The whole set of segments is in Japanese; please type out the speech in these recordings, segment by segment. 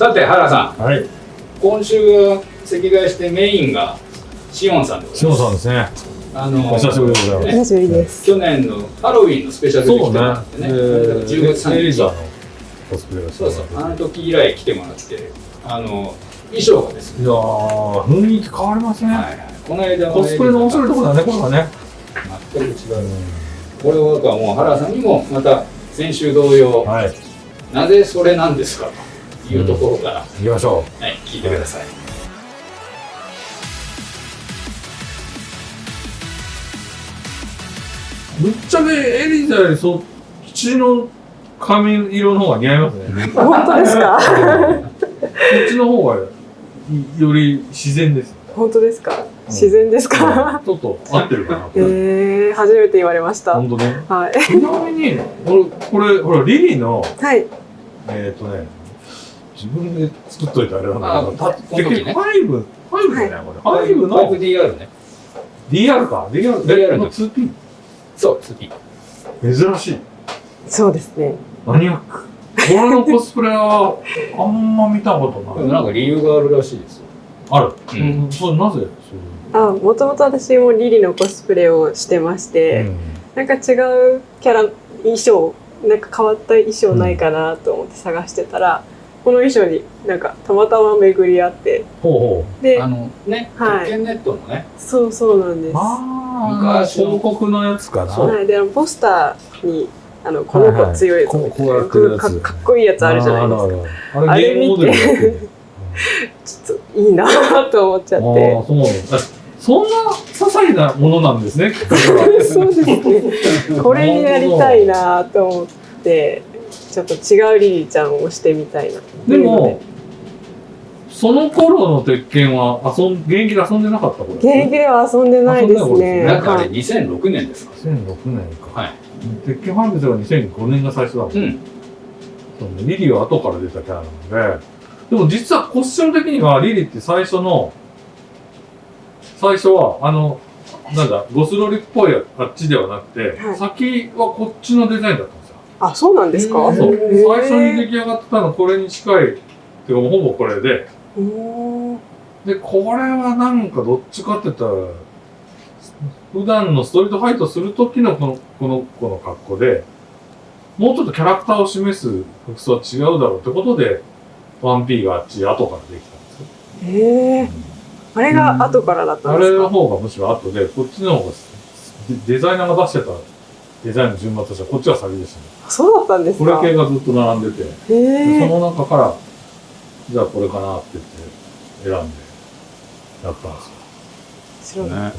さて原さんはい。今週は席替えしてメインがシオンさんでございますさんですね。あのお久しぶりでございますね久しぶりです。去年のハロウィンのスペシャルで来てもらって。ねで10月30エリザのコスプレがしてそうそうあのい時以来来てもらってあの衣装がですね、やー、雰囲気変わりますね。はいはい、この間コスプレの面白いところだね、これはね。全く違うこれはもう原さんにもまた先週同様、はい。なぜそれなんですかというところから、行きましょはい、聞いてください。う。ぶっちゃけエリザよりそっちの髪色の方が似合いますね。本当ですか？こっちの方がより自然です。本当ですか？自然ですか？ちょっと合ってるかな。ええ初めて言われました。本当ね。はい。ちなみに、俺、これ、ほら、リリーの、はい。えっ、とね、自分で作っといてあれなんだあけど、たこの時ねファイブ、ファイブだよね、これ。ファイブの 5DR ね。DR か？DR, DR のの 2P。そう、2P。珍しい。そうですね。マニアック。これのコスプレは、あんま見たことない。なんか理由があるらしいですよ。ある？ううんん。それなぜ？あ、もともと私もリリのコスプレをしてまして、いう。なんか違うキャラ衣装、なんか変わった衣装ないかなと思って探してたら。この衣装になんかたまたま巡り合って。ほうほう。であのね、はい。ネットのね、そうそうなんです。あ昔の。広告のやつかな。そう。はい、でポスターにあのこの子強いぞ。みたいなはいはい。こうこうやつ。かかっこいいやつあるじゃないですか。あれゲームモデルになってる。ちょっといいなと思っちゃっああ、てそう。なんだ。そんな些細なものなんですね。そうですね。これになりたいなと思ってちょっと違うリリーちゃんをしてみたいなでも、その頃の鉄拳は遊ん現役で遊んでなかったこれ。現役では遊んでないですねなんかあれはい2006年ですか。2006年か。はい。鉄拳ファイブズが2005年が最初だもん。うん。そうねリリーは後から出たキャラなので、でも実はコスチューム的にはリリーって最初の、最初は、あの、なんだ、ゴスロリっぽいあっちではなくて、はい先はこっちのデザインだったんですよ。あそうなんですか？最初に出来上がってたのこれに近い、っていうかもうほぼこれで、で、これはなんかどっちかって言ったら、普段のストリートファイトする時のこの、この子の格好で、もうちょっとキャラクターを示す服装は違うだろうってことで、1P があっち後からできたんですよ。へえあれが後からだったあれのんですか？方がむしろ後で、こっちの方がデデザイナーが出してたデザインの順番としてはこっちが先でしたね。そうだったんですこれか系がずっと並んでて、その中から、じゃあこれかなって言って選んでやったんですよ。ね。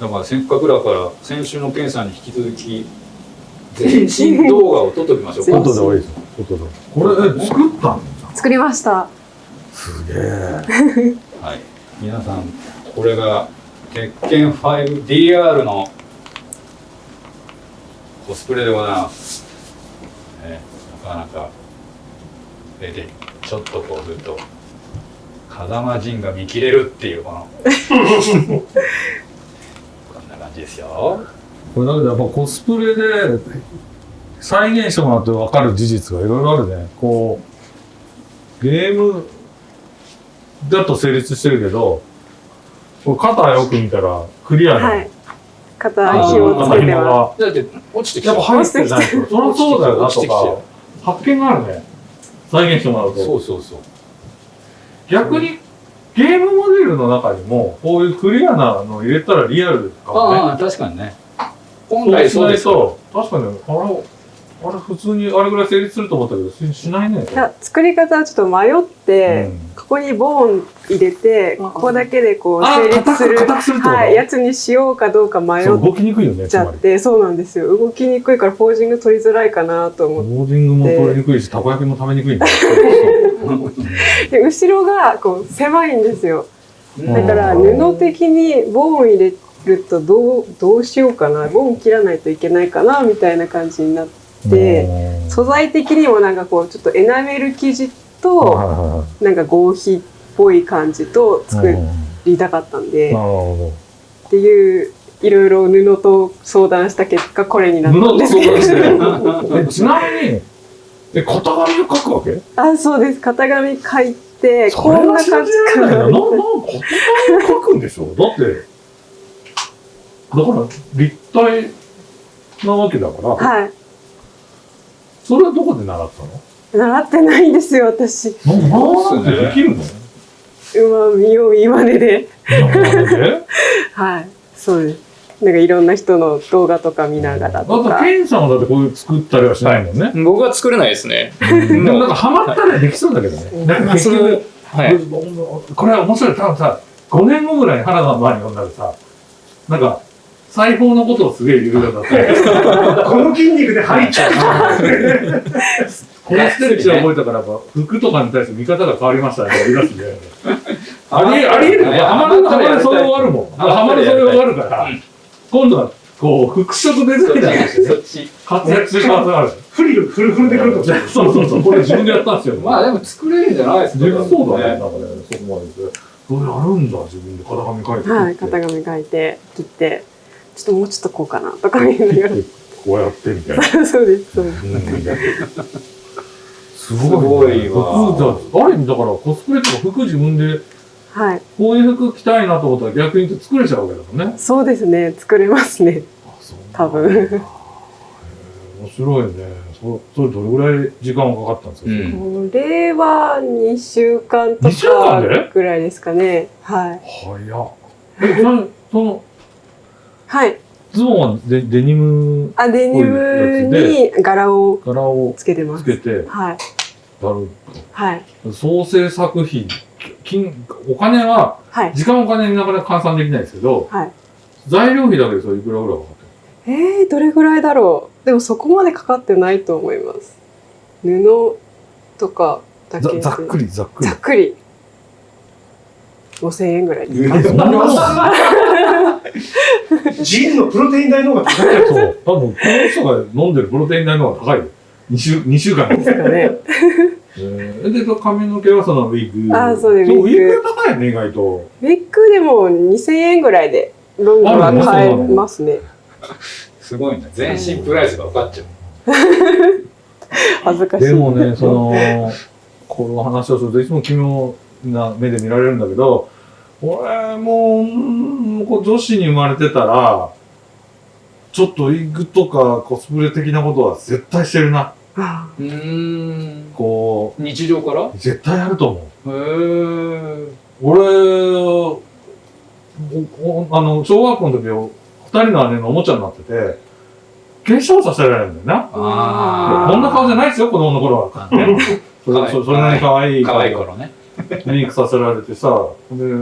だからせっかくだから先週のケンさんに引き続き 全身動画を撮っときましょうか。後で多いですよ。後で。これ、え、作ったん作りましたすげえ。はい。皆さんこれが鉄拳 5DR のコスプレでございます。ね、なかなかちょっとこうすると風間陣が見切れるっていうこの こんな感じですよ。これだけどやっぱコスプレで再現してもらって分かる事実がいろいろあるね。こう、ゲームだと成立してるけど、これ肩よく見たらクリアな、はい肩紐つけて紐まがだって落ちてきたやっぱ入ってないと、そりゃそうだよなとか、発見があるね。再現してもらうと。そうそうそう。逆にゲームモデルの中にも、こういうクリアなの入れたらリアルかもね。ああ確かにね。本来そうです確かに、あれ、あれ普通にあれぐらい成立すると思ったけど、ししないね。すいや作り方はちょっと迷って、うん。ここにボーン入れてあここだけでこうあ成立する硬く硬くするってこと？はい、やつにしようかどうか迷っそう動きにくいよね、つちゃ。ってそうなんですよ。動きにくいからポージング取りづらいかなと思って。ボーディングも取りにくいし、たこ焼きも食べにくい。で後ろがこう狭いんですよ。うん。だから布的にボーン入れるとどうどうしようかな。ボーン切らないといけないかなみたいな感じになってで素材的にもなんかこうちょっとエナメル生地はいとなんか合皮っぽい感じと作うんりたかったんでっていういろいろ布と相談した結果これになったんですけど。ちなみに、え、型紙を描くわけ？あそうです。型紙書いて、こんな感じかない。な。な、な。なんか、言葉を書くんでしょだって、だから、立体なわけだから、はい。それはどこで習ったの？習ってないんですよ、私。ななんでできるの？うまみよう言わねで。なんではい。そうです。なんかいろんな人の動画とか見ながらだって、とか。ケンさんはだってこういう作ったりはしないもんね。僕は作れないですね。でもなんかハマったらできそうだけどね。なんか結局、はい。これは面白い。多分さ、5年後ぐらいに原田の前に呼んだらさ、なんか、裁縫のことをすげえ言うようだった。この筋肉で入っちゃう。このステッチを覚えたから、やっぱ服とかに対して見方が変わりましたね。言い出すんで。ありえ、ありえるよ。ハマる、ハマる素養があるもん。ハマる素養があるから、今度は、こう、服飾デザイナーとしてね、そっち。活躍する可能性がある。フリル、フルフルでくると。そうそうそう。これ自分でやったんですよ。まあでも作れるんじゃないですか。そうだね。なんかね、そこまでで。そうやるんだ、自分で型紙書いて。はい。型紙書いて、切って、ちょっともうちょっとこうかなとか言いながら。こうやってみたいな。そうです、そうです。すすごいわ服じゃある意味だからコスプレとか服自分ではい。こういう服着たいなと思ったら逆に言うと作れちゃうわけだもんね。そうですね。作れますね。多分。面白いね。そそれどれぐらい時間がかかったんですか、うんこれは2週間と二週間かで？ぐらいですかね。はい。早っ。え、その、その、はい。ズボンはデデニムあ、デニムに柄を柄をつけてます。つけてはい。はい。創生作品、金、お金は、はい。時間お金になかなか換算できないですけど、はい。材料費だけでそれいくらぐらいかかってるえー、どれぐらいだろう？でもそこまでかかってないと思います。布とかだけでざざっくりざっくりざっ。くり。5000円ぐらい。えそんなジンのプロテイン代の方が高い。そう。多分、この人が飲んでるプロテイン代の方が高いよ。2週、二週間で。ですかね。えーで、髪の毛はそのウィッグ。あそうですウィウィッグ高いね、意外と。ウィッグでも2000円ぐらいでロングは買えますね。すごいね。全身プライスが分かっちゃう。恥ずかしい。でもね、その、この話をするといつも奇妙な目で見られるんだけど、俺もううん、こう女子に生まれてたら、ちょっとウィッグとかコスプレ的なことは絶対してるな。あうーん。こ日常から？う、絶対やると思う。へー。俺、あの、小学校の時、二人の姉のおもちゃになってて、化粧させられるんだよな。あこんな顔じゃないですよ、子供の頃は。ね、それそそれなりに可愛い可愛い頃ね。メイクさせられてさ、で、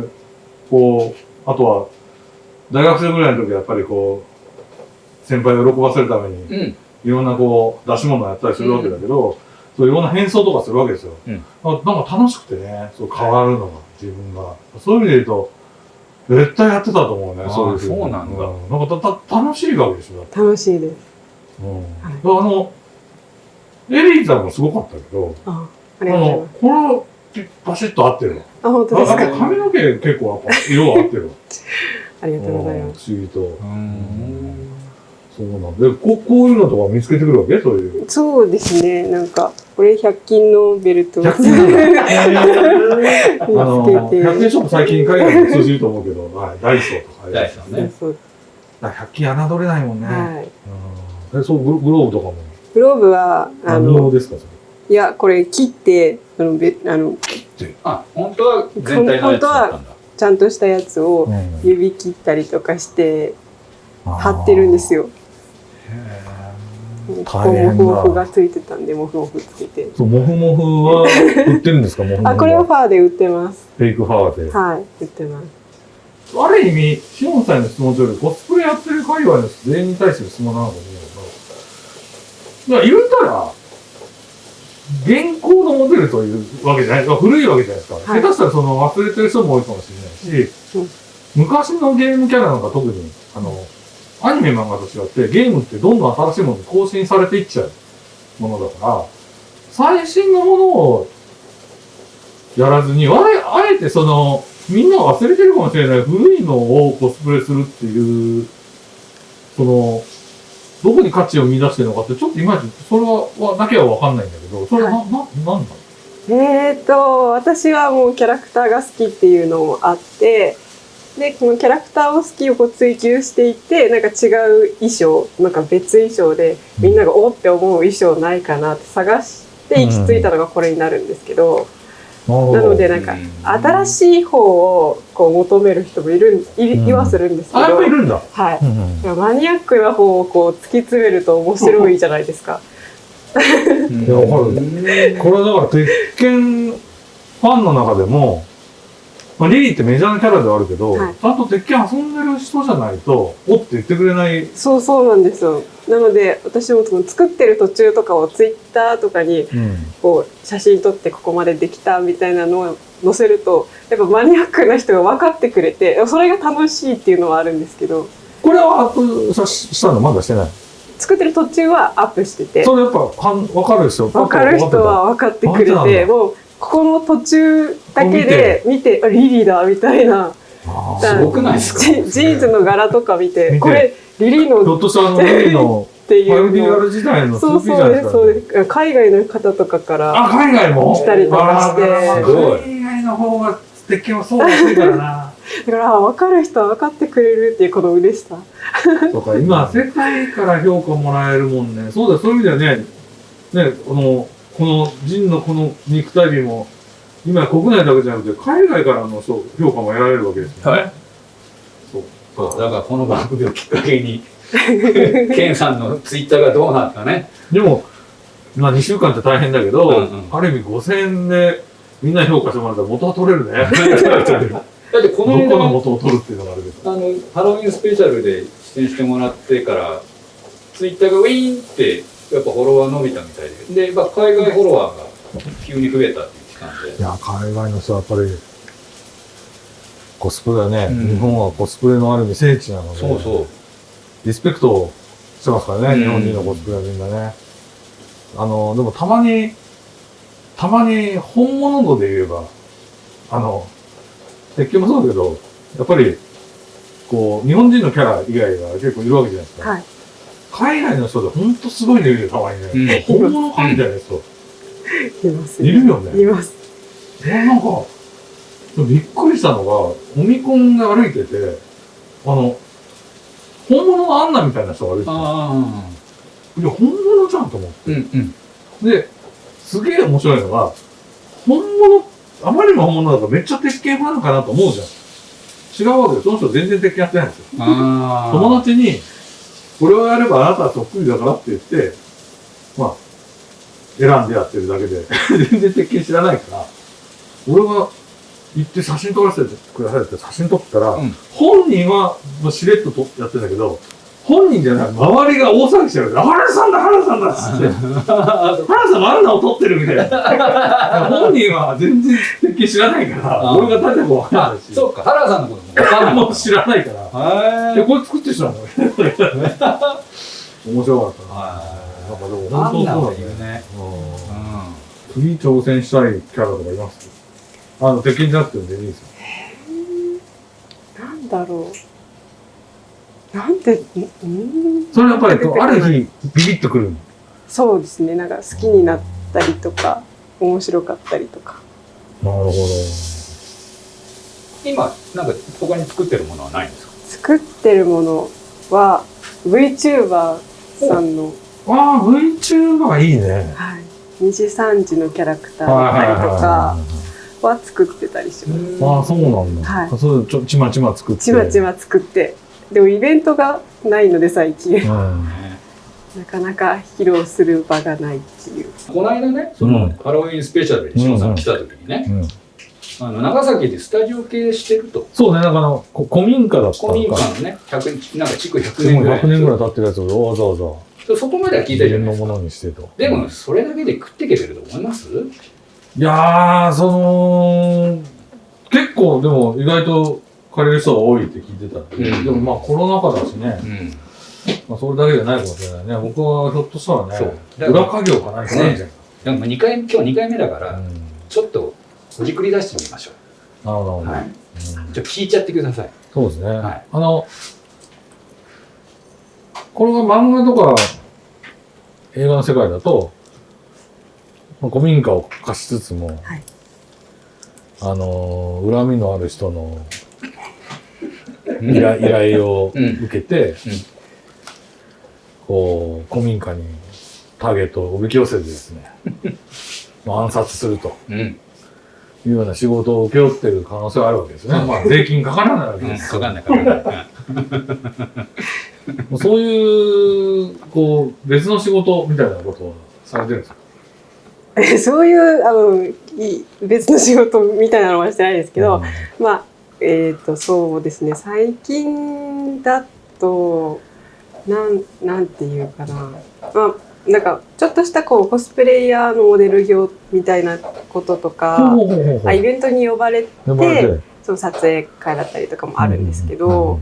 こう、あとは、大学生ぐらいの時はやっぱりこう、先輩を喜ばせるために、うん。いろんなこう、出し物をやったりするわけだけど、そういろんな変装とかするわけですよ。うんあなんか楽しくてね、そう変わるのが、自分が。そういう意味で言うと、絶対やってたと思うね、そういうふにそうなんだなんかたた楽しいわけでしょ。楽しいです。うん。あの、エリーさんもすごかったけど、ああありがとうございの、これはバシッと合ってる。あ、本当あですか？髪の毛結構やっぱ色が合ってるわ。ありがとうございうんます。不思議と。そうなんで、ここういうのとか見つけてくるわけ？そういう。そうですね。なんか、これ100均のベルトを100均？あ 見の、つけて。100均ショップ最近海外に通じると思うけど、はい、ダイソーとか。ダイソーね。そうだから100均侮れないもんね。はい。うんえ、そう、グログローブとかも？グローブは、あ何用の、ですか、そいや、これ切って、あの、べあの、あ、本当は全体のやつだったんだ。ちゃんとしたやつをれ。指切ったりとかして、貼ってるんですよ。よ。こ大変だモフモフがついてたんで、モフモフつけて。そう、モフモフは売ってるんですか、モフモフ。あ、これはファーで売ってます。フェイクファーで。はい、売ってます。ある意味、シオンさんへの質問というより、コスプレやってる界隈の全員に対する質問なのかと思うけど、いや、言うたら、現行のモデルというわけじゃない、古いわけじゃないですか。はい下手したらその忘れてる人も多いかもしれないし、うん昔のゲームキャラなんか特に、あの、アニメ漫画と違って、ゲームってどんどん新しいものに更新されていっちゃうものだから、最新のものをやらずに、あえあえてその、みんなが忘れてるかもしれない古いのをコスプレするっていう、その、どこに価値を見出してるのかって、ちょっといまいち、それは、はだけはわかんないんだけど、それはな、な、なんだえーと私はもうキャラクターが好きっていうのもあってでこのキャラクターを好きをこう追求していってなんか違う衣装なんか別衣装でみんながおって思う衣装ないかなって探して行き着いたのがこれになるんですけど、なのでなんかうん新しい方をこう求める人もいるんいうん。いはするんですけあ、やっど、ぱいるんだ。はい。うんうんマニアックな方をこう突き詰めると面白いじゃないですか。いやわかる。これだから、鉄拳ファンの中でも、まあ、リリーってメジャーなキャラではあるけど、はいちゃんと鉄拳遊んでる人じゃないと、おって言ってくれない。そうそうなんですよ。なので私もその作ってる途中とかをツイッターとかにうん。こう写真撮ってここまでできたみたいなのを載せるとやっぱマニアックな人が分かってくれてそれが楽しいっていうのはあるんですけどこれはアップさしたのまだしてない。作ってる途中はアップしててそれやっぱ、はん、わかる人。分かる人は分かってくれてもうここの途中だけで見て。あリリーだみたいな。すごくないですか？ジジーンズの柄とか見て見て。これリリーのっとしたらあの、リリーのっていう。のをニアル時代のそう 2P じゃそうですないですか。そうです海外の方とかからあ、海外も？来たりとかして。あーすごい。海外の方が鉄拳はそう安いからな。だからあ分かる人は分かってくれるっていうこの嬉しさ。そうか、今、世界から評価もらえるもんね。そうだよ、そういう意味ではね、ね、この、この、ジンのこの肉体美も、今国内だけじゃなくて、海外からの評評価も得られるわけですよね。はいそう。そうだからこの番組をきっかけに ケンさんのツイッターがどうなったかねでも、まあ2週間って大変だけど、うんうんある意味5000円でみんな評価してもらったら元は取れるね。だってこどの間この元を取るっていうのがあるけど。あのハロウィンスペシャルで出演してもらってからツイッターがウィーンってやっぱフォロワー伸びたみたいで。で、まあ、海外フォロワーが急に増えたって言ってたんで。いや、海外の人はやっぱり、コスプレはね、うん。日本はコスプレのある意味聖地なので、そうそう。リスペクトしてますからね、うん。日本人のコスプレはみんなね。あの、でもたまに、たまに本物度で言えば、あの、鉄拳もそうだけど、やっぱり、こう、日本人のキャラ以外が結構いるわけじゃないですか。はい海外の人でほんとすごいのいるよ、たまにね。うん本物かみたいな人。いますいるよね。いますなんか、びっくりしたのが、オミコンが歩いてて、あの、本物のアンナみたいな人が歩いてて、あいや、本物じゃんと思って。あうんうんで、すげえ面白いのが、本物、あまりにも本物だからめっちゃ鉄拳ファンかなと思うじゃん。違うわけで、その人全然鉄拳やってないんですよ。友達に、これをやればあなたはそっくりだからって言って、まあ、選んでやってるだけで、全然鉄拳知らないから、俺が行って写真撮らせてくださいって写真撮ったら、うん。本人はもうしれっと撮やってんだけど、本人じゃない、周りが大騒ぎしてるから、原田さんだ、原田さんだっつって、原田さんもあんなを撮ってるみたいな。本人は全然鉄拳知らないから、あ俺が誰だかわかんあないし、そうか原田さんのことも分かんない。もう知らないから。はえ、これ作ってる人なの。面白かった。な。はなんかでも本当そうだね。うん。次挑戦したいキャラとかいます？あの、鉄拳じゃなくても全然いいですよ。なんだろうなんてんん？それやっぱり、ある日、ビビッとくる。そうですねなんか好きになったりとか面白かったりとかなるほ今なんか他に作ってるものはないんですか？作ってるものは VTuber さんの、ど。ああ、VTuber いいね。はい、2時3時のキャラクターだったりとかは作ってたりします。ああ、そうなんだ。はいそう、ちょ、ちまちま作って。ちまちま作ってでもイベントがないので最近うん。なかなか披露する場がないっていうこの間ねその、うんハロウィンスペシャルにしのさん来た時にね、うん。あの長崎でスタジオ系してるとそうね、なんかあの、こ古民家だったの古民家か。のね100なんか築100でも年ぐらい100年ぐらい経ってるやつをわざわざそこまでは聞いたじゃないですかのにしてと。でもそれだけで食っていけてると思います？いやー、その、結構でも意外と借りる人が多いって聞いてたんで、うん。でもまあコロナ禍だしね、うん。まあそれだけじゃないかもしれないね。僕はひょっとしたらね、ら裏稼業かないかないじゃん。でも2回今日2回目だから、うん。ちょっとほじくり出してみましょなるほど、う、はい、うん。ちょっと聞いちゃってください。そうですね。はい。あの、これが漫画とか映画の世界だと、まあ古民家を貸しつつも、はい。あのー恨みのある人の依頼依頼を受けて、こう古民家にターゲットをおびき寄せてですね まあ暗殺するとうん。いうような仕事を請け負ってる可能性があるわけですね。まあ税金かからないわけうん。ですかかんないかかんない。も うそういう、こう、別の仕事みたいなことをされてるんですか？えそういうあのい別の仕事みたいなのはしてないですけど、まあえっ、とそうですね。最近だとなんなんていうかな。まあなんかちょっとしたこうコスプレイヤーのモデル業みたいなこととか、あイベントに呼ばれてその撮影会だったりとかもあるんですけど、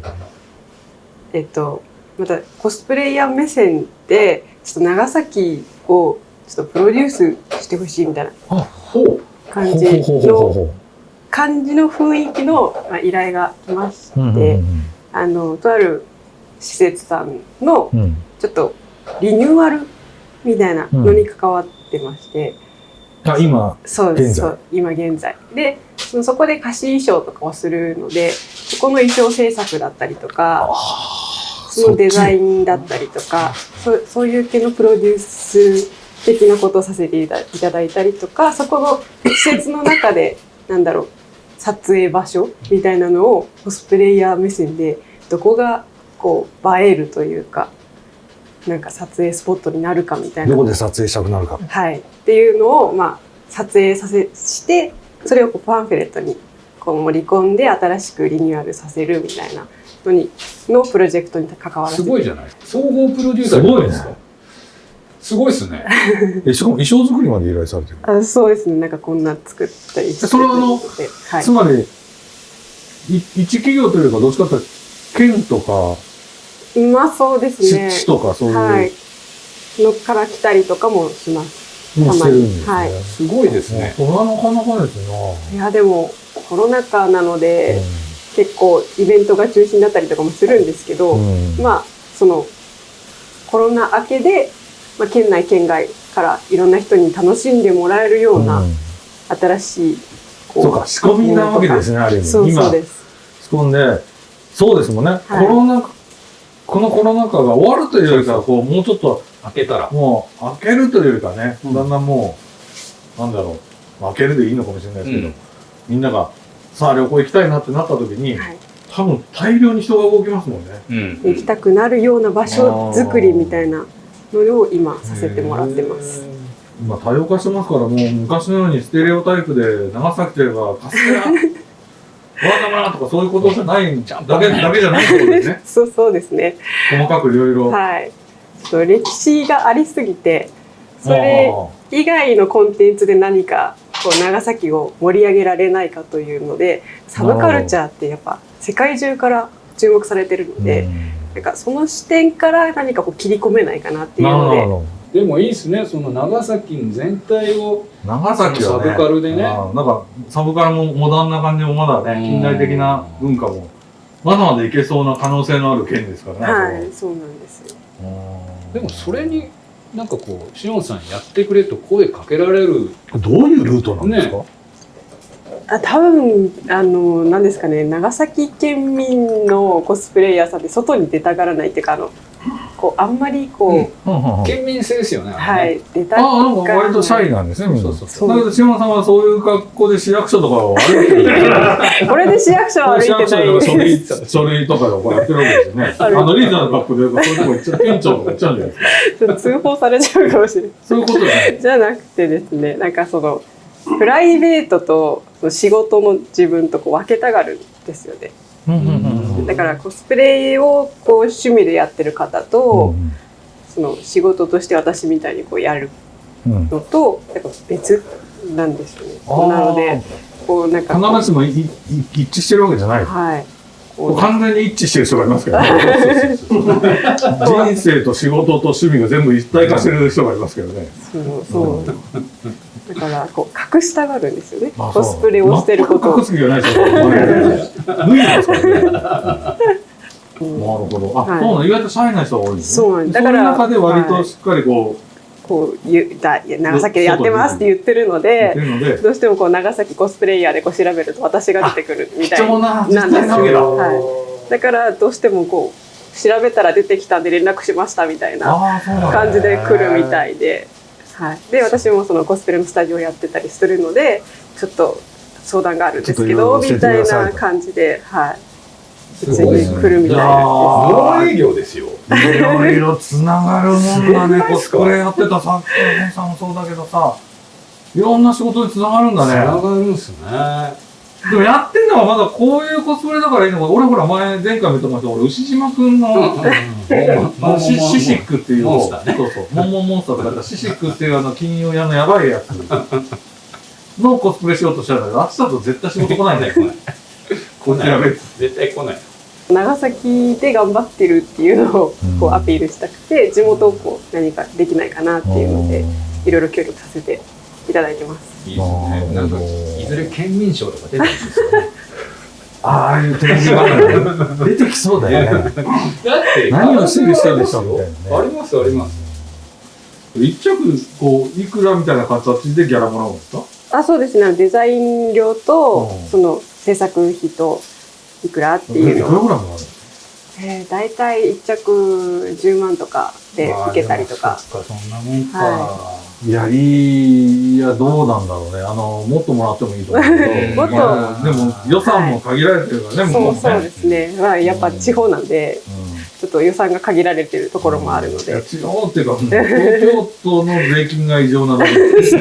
えっとまたコスプレイヤー目線でちょっと長崎をちょっとプロデュースしてほしいみたいな。感じのほ感じの雰囲気のまあ依頼が来ましう。うんうん。て、あのとある施設さんのうん。うん。ちょっとリニューアルみたいなのに関わってまして、あ、今、そうです今現在。でそのそこで貸し衣装とかをするのでそこの衣装制作だったりとかそのデザインだったりとかそうそういう系のプロデュース的なことをさせていただいたりとかそこの施設の中でなんだろう撮影場所みたいなのをコスプレイヤー目線でどこがこう映えるというかなんか撮影スポットになるかみたいなどこで撮影したくなるか。はい、っていうのを、まあ、撮影させしてそれをこうパンフレットにこう盛り込んで新しくリニューアルさせるみたいなのにのプロジェクトに関わらせてすごいじゃない総合プロデューサーじゃなですか。すごいっすね。え、しかも衣装作りまで依頼されてる。あそうですねなんかこんな作ったりしてそれはあのではいつまり、い一企業というか、どっちかというと、県とか、まあそうですね市市とか、そういう、はいのから来たりとかもしますもうしてるんですね。はいすごいですね。それはなかなかですね。いやでもコロナ禍なので、う結構イベントが中止になったりとかもするんですけど、んうんまあそのコロナ明けで、まあ、県内県外からいろんな人に楽しんでもらえるようなうん。新しいこそうか、仕込みなわけですね、ある意味。そうそう今、です。仕込んで、そうですもんね、はい。コロナ、このコロナ禍が終わるというよりかは、こう、もうちょっと、開けたら。もう、開けるというよりかね、うん。だんだんもう、なんだろう、開けるでいいのかもしれないですけど、うん。みんなが、さあ旅行行きたいなってなった時に、はい。多分大量に人が動きますもんね。うん。行きたくなるような場所作りみたいなのを今させてもらってます。今多様化してますから、もう昔のようにステレオタイプで長崎といえばカステラ、ワンダ村とかそういうことじゃないだけだけじゃないってことですね。そうそうですね。細かくいろいろ。はい。ちょっと歴史がありすぎて、それ以外のコンテンツで何かこう長崎を盛り上げられないかというので、サブカルチャーってやっぱ世界中から注目されてるので、なんかその視点から何かこう切り込めないかなっていうので、なるほど。でもいいですね。その長崎の全体を。長崎はね、サブカルでねなんかサブカルもモダンな感じもまだね、近代的な文化も、まだまだいけそうな可能性のある県ですからね。はい、そうなんですよ。うんでもそれに、なんかこう、しおんさんやってくれと声かけられる。どういうルートなんですか、あ多分あの何ですかね長崎県民のコスプレイヤーさんって外に出たがらないっていうかあのこうあんまりこう、うん県民性ですよね。あはい出たがああ、なんか割とシャイなんですね、みんな。そうそうそう。だけど、島田さんはそういう格好で市役所とかを歩いてる。これで市役所は歩い市役てない所とか書類とかでこうやってるわけですよね。あの、リーダーの格好で、そういうとこ行っちゃ店長とか行っちゃうんじゃないですか。ちょっと通報されちゃうかもしれないそういうことじゃない。じゃなくてですねなんかそのプライベートと仕事の自分とこう分けたがるんですよね。だからコスプレをこう趣味でやってる方と、その仕事として私みたいにこうやるうんうん。のとやっぱ別なんですよね。なのでこうなんか必ずしも一致してるわけじゃない。はい。完全に一致してる人がいますけどね。人生と仕事と趣味が全部一体化してる人がいますけどね。そうそうだからこう隠したがるんですよね。あコスプレをしてること隠す気がないですよ。脱いでますからね。なるうんほど。あ、はいそうなの意外とシャイな人が多いんですね。そうなんだから中で割としっかりこう、こう言うだ長崎でやってますって言ってるのでどうしてもこう長崎コスプレイヤーでこう調べると私が出てくるみたいななんです。よ。はい、だからどうしてもこう調べたら出てきたんで連絡しましたみたいな。感じで来るみたいで、はい、で私もそのコスプレのスタジオやってたりするのでちょっと相談があるんですけどみたいなと感じで、はい、すごいうちに来るみたいな営業ですよ。いろいろつながるもんだね。コスプレやってたさっきのさんもそうだけどさ、いろんな仕事につながるんだつなね。がるんすね。でもやってんのはまだこういうコスプレだからいいのか。俺ほら前、前回も言ってました。俺、牛島くんの、シシシックっていう、そうそう、モンモンモンスターとか言ったシシックっていうあの金融屋のやばいやつ。のコスプレしようとしたんだけど、あっちだと絶対仕事来ないんだよ。こちら別。絶対来ない。長崎で頑張ってるっていうのをこうアピールしたくて地元をこう何かできないかなっていうのでいろいろ協力させていただいてます。いいですね。なんか、いずれ県民賞とか出てるんですよね。ああいうテレビ番組出てきそうだよね。だって、何をしてる人でしょみたいなね。あります、あります。一着、こう、いくらみたいな形でギャラもらうんですかあそうですねデザイン料とうんその制作費といくらっていくらいうのを、ぐらいもらうの？えー、大体1着10万とかでまあ受けたりとか。そっか、そんなもんか。はいやり、いや、どうなんだろうね。あの、もっともらってもいいと思うけど。もっとまあでも、予算も限られてるからね、向こうもね。そうそうですね、まあ、やっぱ地方なんでちょっと予算が限られてるところもあるので、地方っていうか、東京都の税金が異常なので、東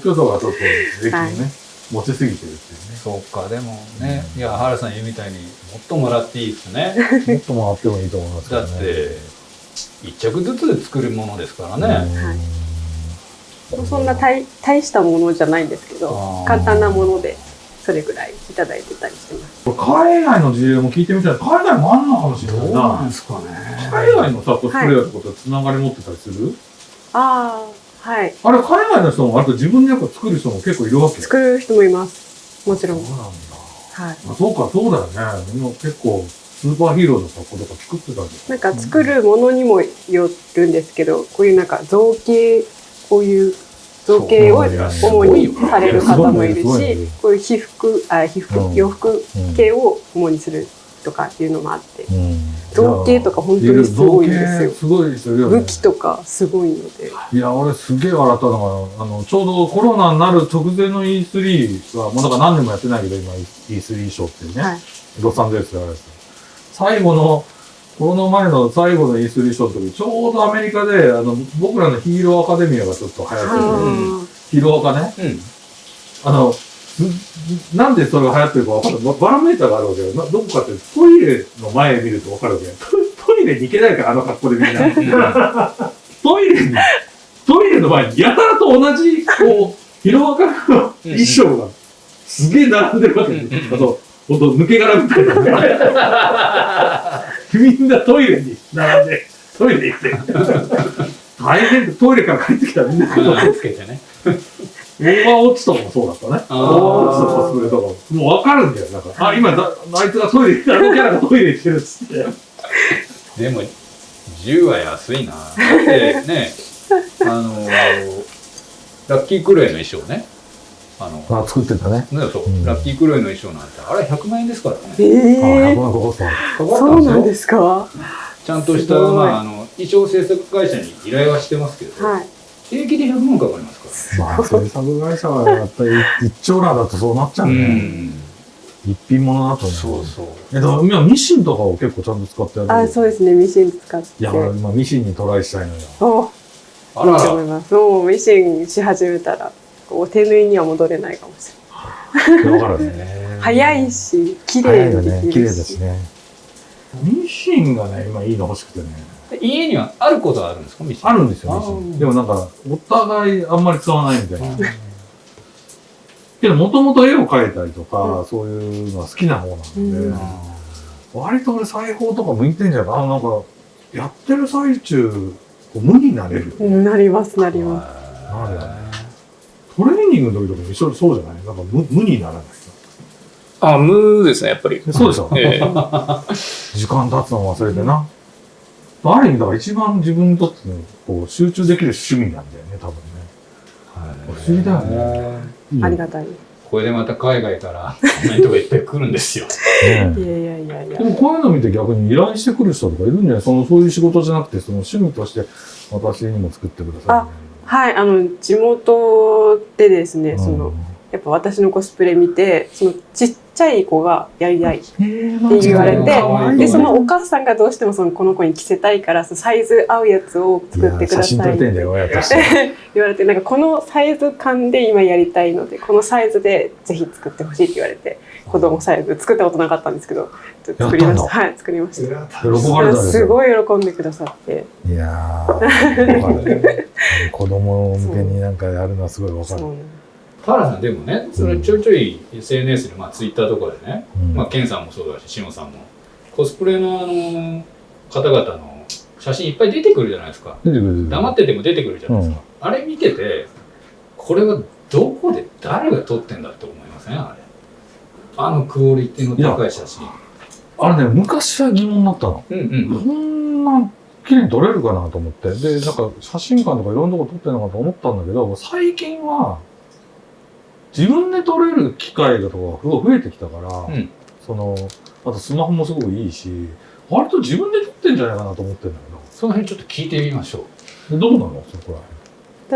京都がちょっと税金をね、持ちすぎてるっていうね。そうか、でもね、いや、原さん言うみたいに、もっともらっていいですね。もっともらってもいいと思いますけだどね。って、一着ずつで作るものですからね。そんな大大したものじゃないんですけど簡単なものでそれぐらいいただいてたりしてます海外の事例も聞いてみたい。海外もあんのかもしれないな。ですかね。海外のさ、コスプレイヤーとかとつながり持ってたりする、ああはいあれ、海外の人も、あと自分でやっぱ作る人も結構いるわけ？作る人もいますもちろんそうなんだ。はいあそうか、そうだよね。みんな結構、スーパーヒーローの格好とか作ってたりなんか作るものにもよるんですけどこういうなんか造形こういう造形を主にされる方もいるしこういう被服あ被服うん。洋服系を主にするとかっていうのもあってうん。造形とか本当にすごいんですよ。すごい人いるよね武。器とかすごいので。いや、俺すげえ笑ったのが、あの、ちょうどコロナになる直前の E3 は、もうだから何年もやってないけど、今 E3 ショーっていうね、はい。ロサンゼルスであるやつ。最後の、コロナ前の最後の E3 ショーの時、ちょうどアメリカで、あの、僕らのヒーローアカデミアがちょっと流行ってて、あヒーローアカね、うん。あの、すなんでそれが流行ってるか分かるババロメーターがあるわけよ。などこかってトイレの前見ると分かるわけよ。トトイレに行けないから、あの格好でみんな。トイレに、トイレの前にやたらと同じ、こう、ヒロアカの衣装がすげえ並んでるわけよ。あと、ほんと抜け殻みたいな。みんなトイレに並んで、トイレ行って。大変でトイレから帰ってきたらみんなつけてね。オーバーウォッチとかもそうだったね。オーバーウォッチとかコスプレとかも。もう分かるんだよ。なんか、あ、今だ、あいつがトイレ、あのキャラがトイレ行ってるっつって。でも、10は安いな。だってね、あのラッキークルエの衣装ね。あの、あ、作ってたね。ねそう、うんラッキークルエの衣装なんて、あれ100万円ですからね。ええあ、100万かかった。か？かったそうなんですかはちゃんとした、まあ、あの、衣装制作会社に依頼はしてますけど、い平気で100万かかりますか？まあ、制作会社はやっぱり一丁羅だとそうなっちゃうら。ね。一品物だとね。そうそう。えっと、今ミシンとかを結構ちゃんと使ってやる。あそうですねミシン使っていや、俺今ミシンにトライしたいのよ。おあらいいと思いますもうミシンし始めたらこう手縫いには戻れないかもしれないわかるね。早いし綺。麗にできるし綺麗ですね。ミシンがね、今いいの欲しくてね。家にはあることはあるんですかミシン？あるんですよ、あミシン。ーでもなんか、お互いあんまり使わないみたいな。けど、もともと絵を描いたりとか、そういうのは好きな方なので、うん割と俺裁縫とか向いてんじゃない？かな。なんか、やってる最中、こう無になれる。うんなりますなりますなるよね。トレーニングの時とかも一緒そうじゃない？なんか無無にならない。あ、無ですね、やっぱり。そうでしょ、ええ 時間経つの忘れてな。ある意味だから一番自分にとってのこう集中できる趣味なんだよね、多分ね。不思議だよね。ありがたい。いこれでまた海外からコメントがいっぱい来るんですよ。ね やいやいやいやで。もこういうの見て逆に依頼してくる人とかいるんじゃない？そのそういう仕事じゃなくて、その趣味として私にも作ってください。はい、あの地元でですね、そのやっぱ私のコスプレ見て、そのちっちゃい子がやりたいって言われて、でそのお母さんがどうしてもそのこの子に着せたいから、そのサイズ合うやつを作ってくださいって。言われて、なんかこのサイズ感で今やりたいので、このサイズでぜひ作ってほしいって言われて、子供サイズ作ったことなかったんですけど、作りました。はい、作りました。喜ばれたですごい喜んでくださって。いや 子供向けになんかやるのはすごいわかる。そう田原さんでもね、それちょいちょい SNS で、まあ、ツイッターとかでね、うんまあ、ケンさんもそうだし、シノさんも、コスプレのあの方々の写真いっぱい出てくるじゃないですか。出てくる黙ってても出てくるじゃないですか。あれ見てて、これはどこで誰が撮ってんだって思いません？あれ。あのクオリティの高い写真。あれね、昔は疑問だったの。うんうん。こんな綺麗に撮れるかなと思って。で、なんか写真館とかいろんなとこ撮ってるのかと思ったんだけど、最近は自分で撮れる機会がとかすごい増えてきたから、うんその、あとスマホもすごくいいし、割と自分で撮ってんじゃないかなと思ってんだその辺ちょっと聞いてみましょう。けど。うなの？そこら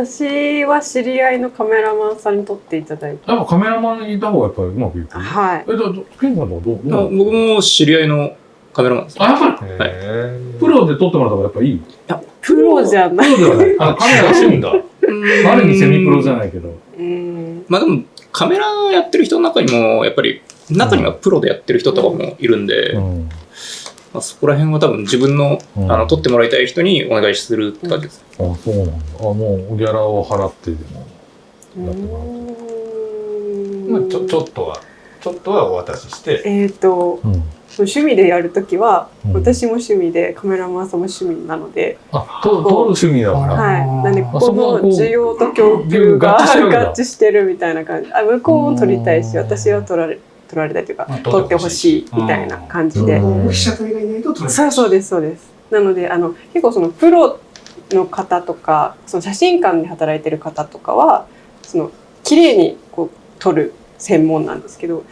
私は知り合いのカメラマンさんに撮っていただいて。やっぱカメラマンにいた方がやっぱりうまくいく？はい。え、だ、どケンさんとかどう僕も知り合いのカメラマンです。あ、やっぱりへプロで撮ってもらった方がやっぱいい。プロじゃない。プロではない。あ、カメラがんだ。ある意味セミプロじゃないけど。うん。まあでも、カメラやってる人の中にも、やっぱり、中にはプロでやってる人とかもいるんで、うん。まあ、そこら辺は多分自分の、うんあの、撮ってもらいたい人にお願いするって感じです。あ、そうなんだ。あ、もうギャラを払ってでも。うやってもらうまあ、んちょちょっとは、ちょっとはお渡しして、えっ、と、うん。趣味でやるときは、うん私も趣味で、カメラマンさんも趣味なので、あ、と撮る趣味だから。はい。なんで、ここの需要と供給が合致してるみたいな感じ。あ、向こうも撮りたいし、私は撮られ、撮られたいというかまあ、撮ってほしいみたいな感じで。うん被写体がいないと撮れない。そうそうですそうですなのであの結構そのプロの方とかその写真館で働いてる方とかはその綺麗にこう撮る専門なんですけど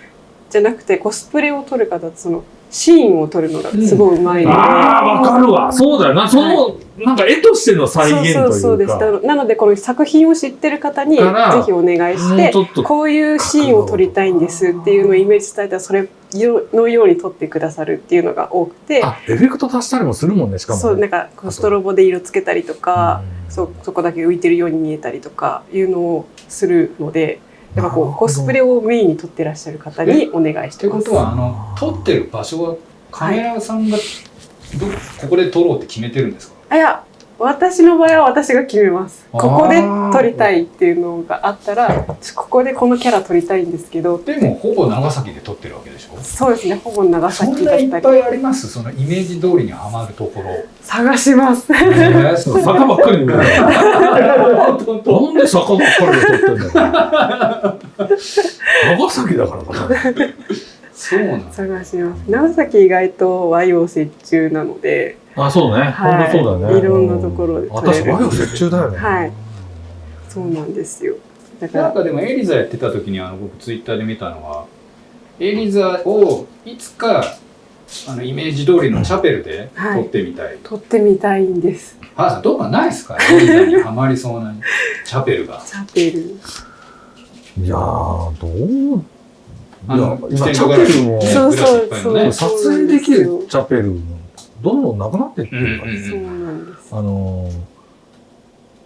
じゃなくてコスプレを撮る方ってそのシーンを撮るのがすごいうまいので、ああ、わかるわ。そうだよな。その、なんか絵としての再現というか。そうそうそうですなのでこの作品を知ってる方にぜひお願いしてこういうシーンを撮りたいんですっていうのをイメージ伝えたらそれのように撮ってくださるっていうのが多くてあ、エフェクト足したりもするもんね、しかもね。そうなんかストロボで色つけたりとか、うんそうそこだけ浮いてるように見えたりとかいうのをするのでやっぱこうコスプレをメインに撮ってらっしゃる方にお願いします。っててことは、あの、撮ってる場所は、カメラさんが、ど、ここで撮ろうって決めてるんですか？あいや私の場合は私が決めます。ここで撮りたいっていうのがあったらちここでこのキャラ撮りたいんですけどでも、ほぼ長崎で撮ってるわけでしょ？そうですねほぼ長そん崎ないっぱだったりいあります？そのイメージ通りにはまるところ。探します。えーそう坂ばっかり なんで坂ばっかりで撮ってんだよ。長崎だからかな。そうなんだ。探します。長崎意外と和洋折衷なので、あ、そうね。はいそうだね。いろんなところでうん私、和洋折衷だよね。はいそうなんですよ。だからなんかでもエリザやってた時にあの僕ツイッターで見たのはエリザをいつかあのイメージ通りのチャペルで撮ってみたい。撮ってみたいんです。原さんどうかないですか？エリザにはまりそうなチャペルが。チャペル。いやー、どうあのいや今、チャペルも、そうそうそう。ね撮影できるチャペルも、どんどんなくなっていってるから、うんうんそうなんです。あのー、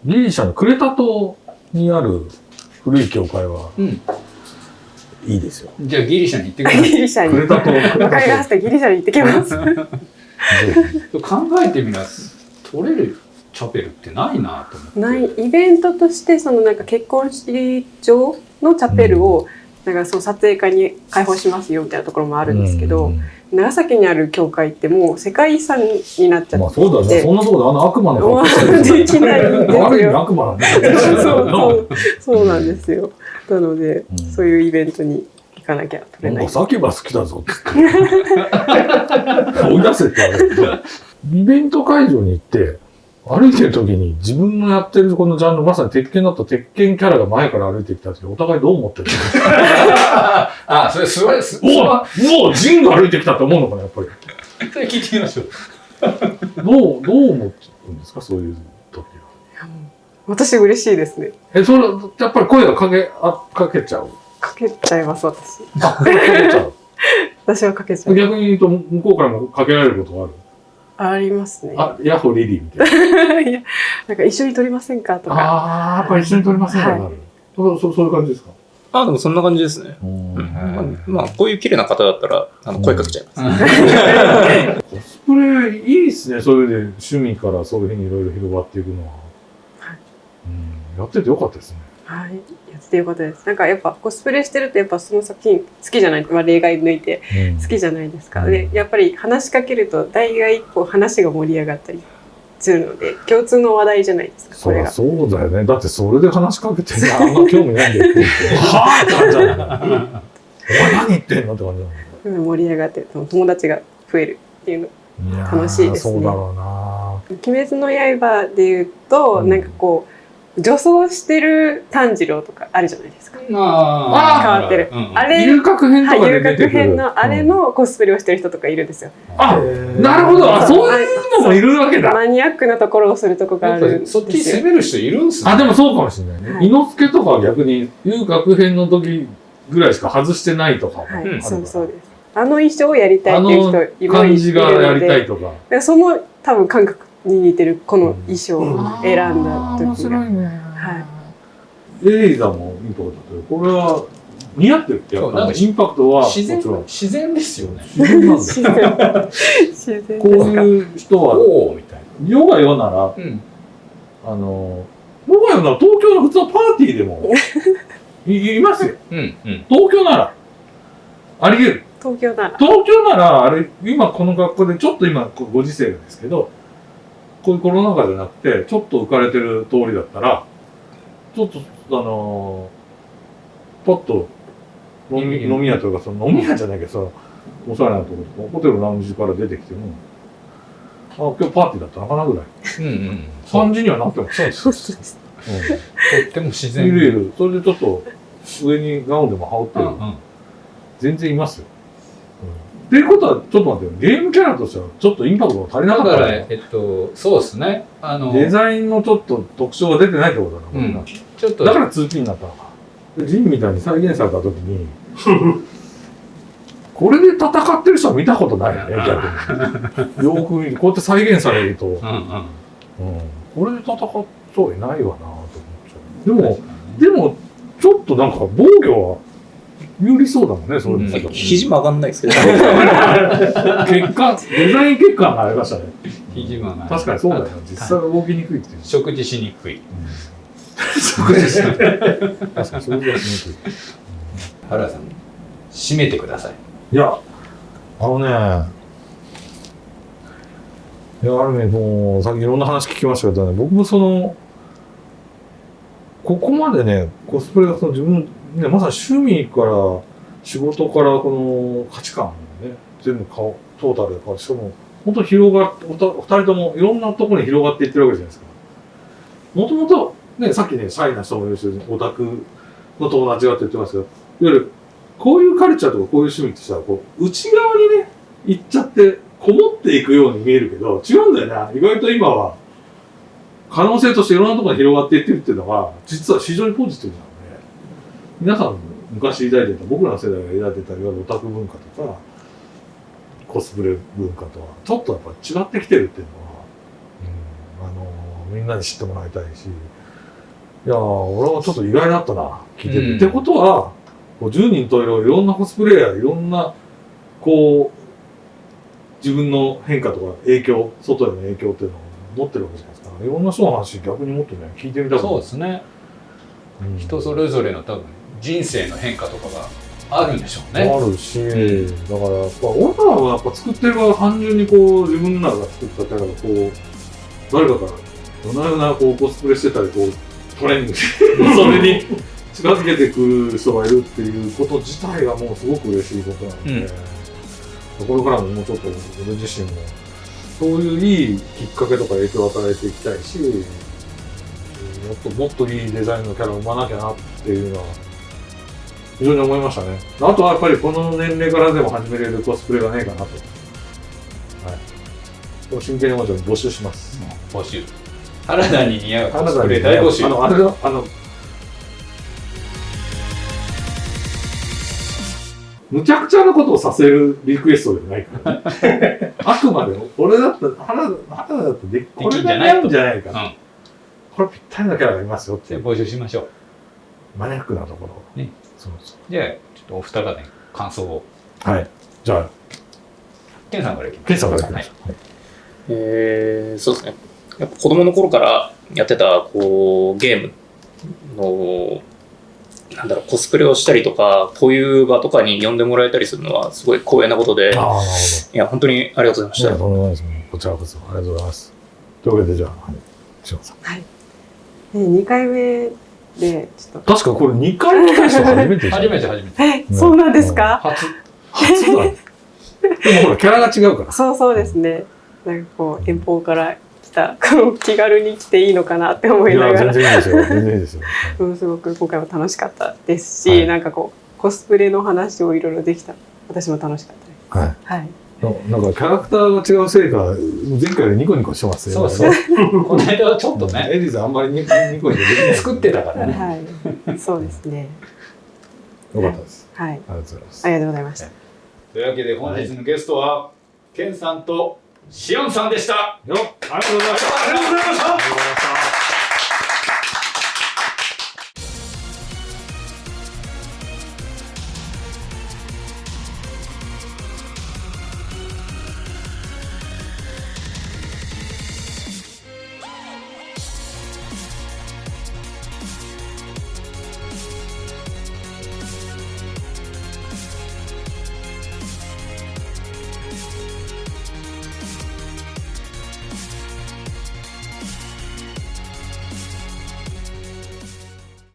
ギリシャのクレタ島にある古い教会はうん。いいですよ。じゃあギリシャに行ってくださギリシャに。クレタ島、わかりまタした。ギリシャに行ってきます。考えてみな撮れるチャペルってないなと思って。ないイベントとしてそのなんか結婚式場のチャペルをかその撮影会に開放しますよみたいなところもあひるんですけど、うん長崎にある教会ってもう世界遺産になっちゃまあっていて、そうだね。そんなところであの悪魔の格好してるできないんですよ悪魔なんだそうよ。そうそうなんですよ。なので、うんそういうイベントに行かなきゃ撮れない。なんかサキバ好きだぞって。追い出せって。イベント会場に行って、歩いてる時に自分のやってるこのジャンル、まさに鉄拳だった鉄拳キャラが前から歩いてきた時、お互いどう思ってる あ、それ、すごい、す、おおもうジンが歩いてきたって思うのかな、やっぱり。それ聞いてみましょう。どう、どう思うんですか、そういう時は。私嬉しいですね。え、それ、やっぱり声がかけ、あ、かけちゃう？かけちゃいます、私。あ、かけちゃう。私はかけちゃう。逆に言うと、向こうからもかけられることがある？ありますね。あ、ヤッホーリリーみたいな。いや、なんか一緒に撮りませんかとか。ああ、やっぱり一緒に撮りませんか、はいなる。そう、そうそういう感じですか？あ、でもそんな感じですね。うんうんまあ、まあ、こういう綺麗な方だったら、あの、声かけちゃいます。コスプレいいですね。それで趣味からそういうふうにいろいろ広がっていくのは。はいうん、やっててよかったですね。はい。やっててよかったです。なんかやっぱコスプレしてるとやっぱその作品好きじゃない、まあ例外抜いて好きじゃないですか。うんで、やっぱり話しかけると大概こう話が盛り上がったりするので、共通の話題じゃないですか、これが。そうだよね。だってそれで話しかけて、あんま興味ないんだよって言って。はぁって感じなんだよ。お前何言ってんのって感じなんだよ。うん盛り上がって友達が増えるっていうの。楽しいですねそうだろうな鬼滅の刃で言うと、うんなんかこう、女装してる炭治郎とかあるじゃないですか。あ変わってるうんあれ遊郭編とかはい、遊で出てくる。郭編のあれのコスプレをしてる人とかいるんですよ。あ、なるほど。あ、そういうのもいるわけだ。マニアックなところをするとこがあるんですよりそっち攻める人いるんすね。あ、でもそうかもしれないね。はい伊之助とかは逆に遊郭編の時ぐらいしか外してないとかはい、そうそうです。あの衣装をやりたいっていう人いる感じがやりたいで、とか。でその多分感覚に似てるこの衣装を選んだ時が。ね。はい。エイザもいいとこだけど、これは似合ってるってやっぱそうなんかインパクトはもち自然ろん、自然ですよね。自然なんだよ。自然こう。いう人は、おおみたい世が世なら、な。うん。あの、世が世なら東京の普通のパーティーでも いいますよ。うんうん。東京なら。あり得る。東京なら。東京なら、あれ、今この学校で、ちょっと今、ご時世ですけど、こういうコロナ禍じゃなくて、ちょっと浮かれてる通りだったら、ちょっと、あのー、パッと飲み、うん飲み屋というか、その飲み屋じゃないけど、その、おしゃれなところとか、ホテルのラウンジから出てきても、あ、今日パーティーだったのかなぐらい。うんうん。感じにはなってます。そうです。うとっても自ん。然。いるいる。それでちょっと、上にガウンでも羽織ってる。うんうん。全然いますよ。っていうことは、ちょっと待ってよ。ゲームキャラとしては、ちょっとインパクトが足りなかだから、ったね。えっと、そうですね。あの、デザインのちょっと特徴が出てないってことだな、うんちょっと、だから 2P になったのか。でジンみたいに再現された時に、これで戦ってる人は見たことないよね、逆に。よく見る。こうやって再現されると、うん、うんうん。これで戦っといないわなと思っちゃう。でも、でも、ちょっとなんか防御は有利そうだもんね、そういう肘曲がんないですけど。結果、デザイン結果がありましたね。肘間が。確かにそうだよね。実際は動きにくいっていう。食事しにくい。食事し確かに食事はしにくい。原田さん、締めてください。いや、あのね、いや、ある意味、もう、さっきいろんな話聞きましたけどね、僕もその、ここまでね、コスプレがその自分、ね、まさに趣味から、仕事から、この価値観をね、全部顔、トータルで変わ。しかも、本当広がって、二人ともいろんなところに広がっていってるわけじゃないですか。もともと、ね、さっきね、シャイな人もいるし、オタクの友達がって言ってますけど、いわゆる、こういうカルチャーとかこういう趣味ってさ、こう、内側にね、行っちゃって、こもっていくように見えるけど、違うんだよな。意外と今は、可能性としていろんなところに広がっていってるっていうのが、実は非常にポジティブな、皆さん昔抱いてた、僕らの世代が抱いてた、いわゆるオタク文化とか、コスプレ文化とは、ちょっとやっぱ違ってきてるっていうのは、うん、あのみんなに知ってもらいたいし、いやー、俺はちょっと意外だったな、聞いてて。うんってことは、こう10人といろいろんなコスプレイヤー、いろんな、こう、自分の変化とか影響、外への影響っていうのを持ってるわけじゃないですか。いろんな人の話逆にもっとね、聞いてみたそうですね。うん人それぞれの多分、人生の変化とかがあるんでしょうね。あるし、だからやっぱ俺らはやっぱ作ってる側は単純にこう自分らが作ったキャラがこう誰かから夜な夜なこうコスプレしてたりこうトレーニングしてそれに近づけてくる人がいるっていうこと自体がもうすごく嬉しいことなので、これからももうちょっと俺自身もそういういいきっかけとか影響を与えていきたいし、うんもっともっといいデザインのキャラを生まなきゃなっていうのは、非常に思いましたね。あとはやっぱりこの年齢からでも始めれるコスプレがねえかなと。はい。これ真剣に思って募集します。募集原田に似合うコスプレ大募集あの、あれの、あの、むちゃくちゃなことをさせるリクエストじゃないから。あくまでも、俺だったら、原田原田だってでき、これが似合うんじゃないかな。うんこれぴったりなキャラがいますよって募集しましょうマニアックなところを。ね。そうそじゃあちょっとお二方ね感想をう。はい。じゃあ、ケンさんからいきますケンさんからいきまはいえー、そうですね。やっぱ子供の頃からやってた、こう、ゲームの、なんだろう、コスプレをしたりとか、こういう場とかに呼んでもらえたりするのは、すごい光栄なことで、いああ、なるほや、本当にありがとうございました。とんでもないです。こちらこそ、ありがとうございます。というわけで、じゃあ、はい。島さん。ね、2回目でちょっと確かこれ2回来た人初めて初めて初めて。え、そうなんですか、初。初だ。ね。でもほら、キャラが違うから。そうそうですね。なんかこう遠方から来たこう気軽に来ていいのかなって思いながら。全然いいですよ。全然いいですよ。うんすごく今回も楽しかったですし、はい。なんかこうコスプレの話をいろいろできた。私も楽しかったです。はい。はいなんかキャラクターが違うせいか、前回よりニコニコしてますよそうそう この間はちょっとね。エリーさんあんまりニニコニコできない。作ってたからね。はい。そうですね。よかったです。はい。ありがとうございます。あ。りがとうございました。というわけで本日のゲストはケンさんとシオンさんでした。よ。ありがとうございました。ありがとうございました。